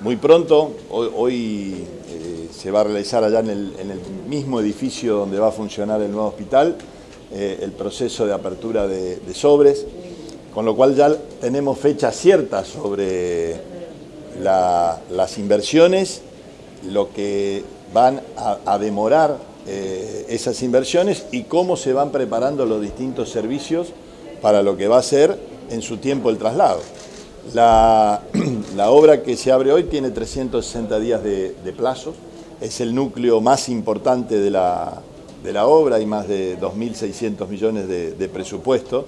muy pronto, hoy, eh, se va a realizar allá en el, mismo edificio donde va a funcionar el nuevo hospital eh, el proceso de apertura de, sobres, con lo cual ya tenemos fecha cierta sobre las inversiones, lo que van a, demorar eh, esas inversiones y cómo se van preparando los distintos servicios para lo que va a ser en su tiempo el traslado. La, obra que se abre hoy tiene 360 días de, plazos, es el núcleo más importante de la, obra, hay más de 2.600 millones de, presupuesto.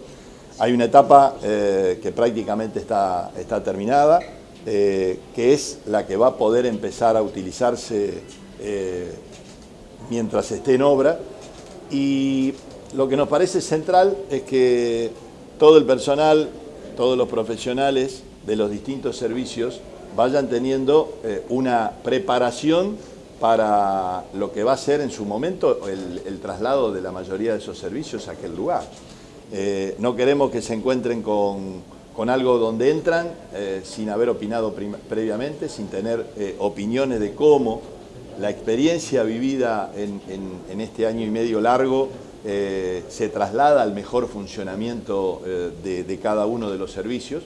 Hay una etapa eh, que prácticamente está, está terminada, eh, que es la que va a poder empezar a utilizarse eh, mientras esté en obra. Y lo que nos parece central es que todo el personal, todos los profesionales de los distintos servicios vayan teniendo eh, una preparación para lo que va a ser en su momento el, traslado de la mayoría de esos servicios a aquel lugar. Eh, no queremos que se encuentren con, algo donde entran eh, sin haber opinado previamente, sin tener opiniones de cómo la experiencia vivida en este año y medio largo se traslada al mejor funcionamiento de cada uno de los servicios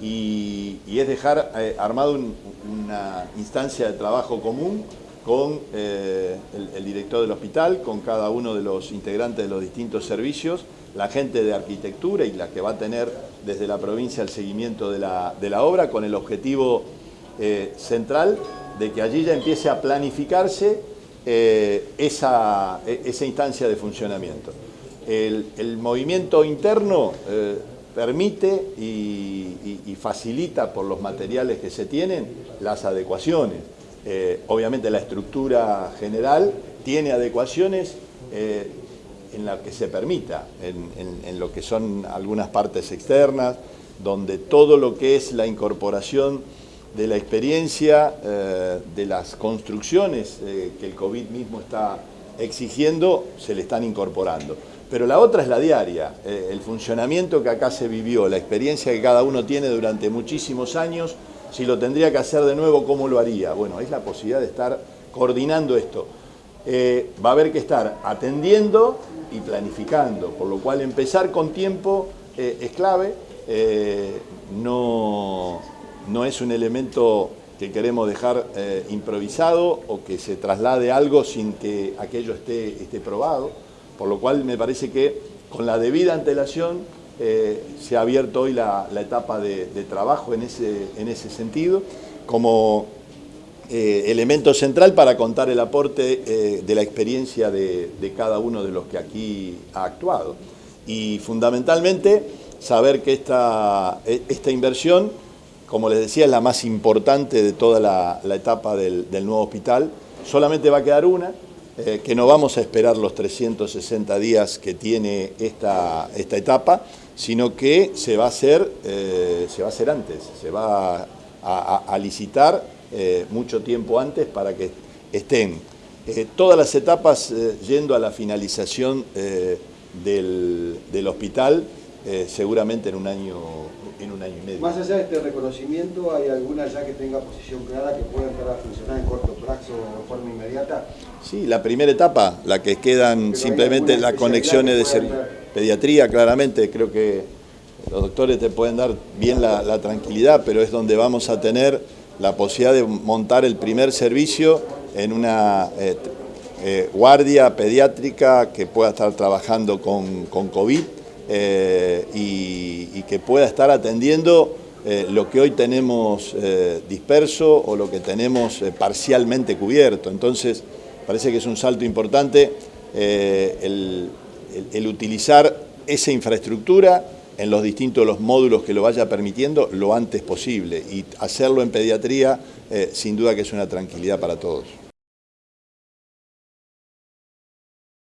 y, es dejar eh, armado una instancia de trabajo común con eh, el, director del hospital, con cada uno de los integrantes de los distintos servicios, la gente de arquitectura y la que va a tener desde la provincia el seguimiento de la, obra con el objetivo eh, central de que allí ya empiece a planificarse esa, esa, instancia de funcionamiento. El, movimiento interno permite y, facilita por los materiales que se tienen las adecuaciones. Eh, obviamente la estructura general tiene adecuaciones eh, en la que se permita, en, lo que son algunas partes externas, donde todo lo que es la incorporación de la experiencia, eh, de las construcciones que el COVID mismo está exigiendo, se le están incorporando pero la otra es la diaria, eh, el funcionamiento que acá se vivió, la experiencia que cada uno tiene durante muchísimos años, si lo tendría que hacer de nuevo, ¿cómo lo haría? Bueno, es la posibilidad de estar coordinando esto. Eh, va a haber que estar atendiendo y planificando, por lo cual empezar con tiempo eh, es clave, no, no es un elemento que queremos dejar improvisado o que se traslade algo sin que aquello esté, esté probado. Por lo cual me parece que con la debida antelación eh, se ha abierto hoy la, etapa de, trabajo en ese, en ese sentido como eh, elemento central para contar el aporte eh, de la experiencia de, cada uno de los que aquí ha actuado. Y fundamentalmente saber que esta, esta inversión, como les decía, es la más importante de toda la, etapa del nuevo hospital. Solamente va a quedar una, eh, que no vamos a esperar los 360 días que tiene esta, esta etapa, sino que se va a hacer, eh, se va a hacer antes, se va a, licitar eh, mucho tiempo antes para que estén. Todas las etapas yendo a la finalización del, del, hospital, seguramente en un año en un año y medio. Más allá de este reconocimiento, ¿hay alguna ya que tenga posición clara que pueda entrar a funcionar en corto plazo o de forma inmediata? Sí, la primera etapa, la que quedan simplemente las conexiones de pediatría, claramente, creo que los doctores te pueden dar bien la, tranquilidad, pero es donde vamos a tener la posibilidad de montar el primer servicio en una eh, eh, guardia pediátrica que pueda estar trabajando con, con COVID, eh, y, que pueda estar atendiendo eh, lo que hoy tenemos eh, disperso o lo que tenemos parcialmente cubierto. Entonces, parece que es un salto importante el, utilizar esa infraestructura en los distintos los módulos que lo vaya permitiendo lo antes posible y hacerlo en pediatría sin duda que es una tranquilidad para todos.